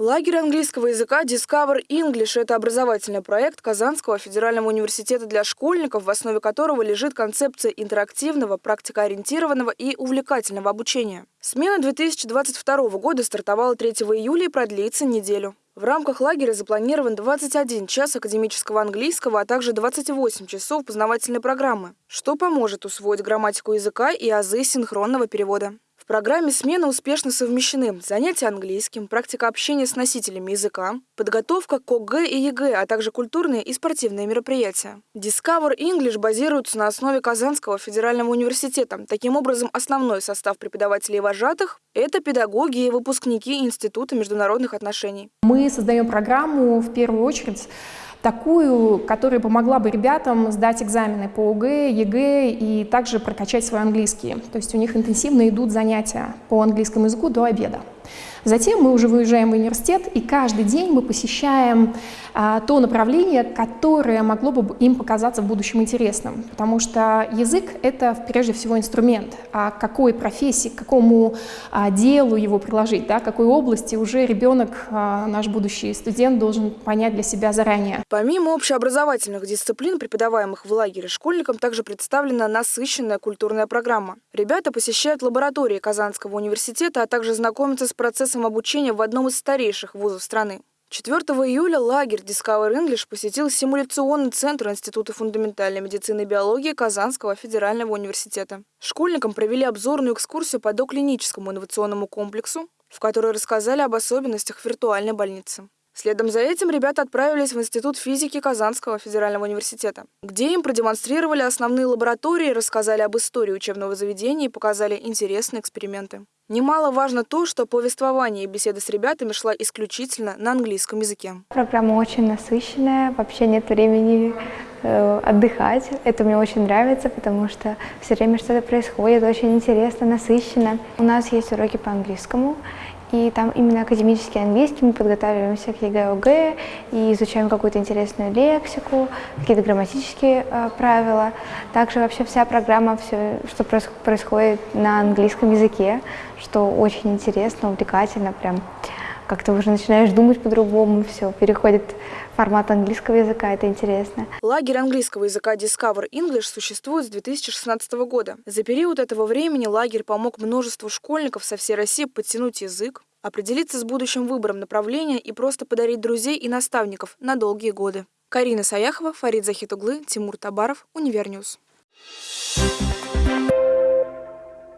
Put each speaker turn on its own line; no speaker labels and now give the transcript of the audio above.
Лагерь английского языка Discover English – это образовательный проект Казанского федерального университета для школьников, в основе которого лежит концепция интерактивного, практикоориентированного и увлекательного обучения. Смена 2022 года стартовала 3 июля и продлится неделю. В рамках лагеря запланирован 21 час академического английского, а также 28 часов познавательной программы, что поможет усвоить грамматику языка и азы синхронного перевода программе смены успешно совмещены занятия английским, практика общения с носителями языка, подготовка к ОГЭ и ЕГЭ, а также культурные и спортивные мероприятия. Discover English базируется на основе Казанского федерального университета. Таким образом, основной состав преподавателей и вожатых – это педагоги и выпускники Института международных отношений.
Мы создаем программу в первую очередь такую, которая помогла бы ребятам сдать экзамены по ОГЭ, ЕГЭ и также прокачать свой английский. То есть у них интенсивно идут занятия по английскому языку до обеда. Затем мы уже выезжаем в университет, и каждый день мы посещаем а, то направление, которое могло бы им показаться в будущем интересным. Потому что язык — это прежде всего инструмент. А какой профессии, к какому а, делу его приложить, да, какой области уже ребенок, а, наш будущий студент, должен понять для себя заранее.
Помимо общеобразовательных дисциплин, преподаваемых в лагере школьникам, также представлена насыщенная культурная программа. Ребята посещают лаборатории Казанского университета, а также знакомятся с процессом обучения в одном из старейших вузов страны. 4 июля лагерь Discover English посетил симуляционный центр Института фундаментальной медицины и биологии Казанского федерального университета. Школьникам провели обзорную экскурсию по доклиническому инновационному комплексу, в которой рассказали об особенностях виртуальной больницы. Следом за этим ребята отправились в Институт физики Казанского федерального университета, где им продемонстрировали основные лаборатории, рассказали об истории учебного заведения и показали интересные эксперименты. Немаловажно то, что повествование и беседа с ребятами шла исключительно на английском языке.
Программа очень насыщенная, вообще нет времени э, отдыхать. Это мне очень нравится, потому что все время что-то происходит, очень интересно, насыщенно. У нас есть уроки по английскому, и там именно академический английский, мы подготавливаемся к ЕГЭ, ОГЭ и изучаем какую-то интересную лексику, какие-то грамматические э, правила. Также вообще вся программа, все, что происходит на английском языке, что очень интересно, увлекательно, прям как-то уже начинаешь думать по-другому, все, переходит формат английского языка, это интересно.
Лагерь английского языка Discover English существует с 2016 года. За период этого времени лагерь помог множеству школьников со всей России подтянуть язык, определиться с будущим выбором направления и просто подарить друзей и наставников на долгие годы. Карина Саяхова, Фарид Захитуглы, Тимур Табаров, Univer News.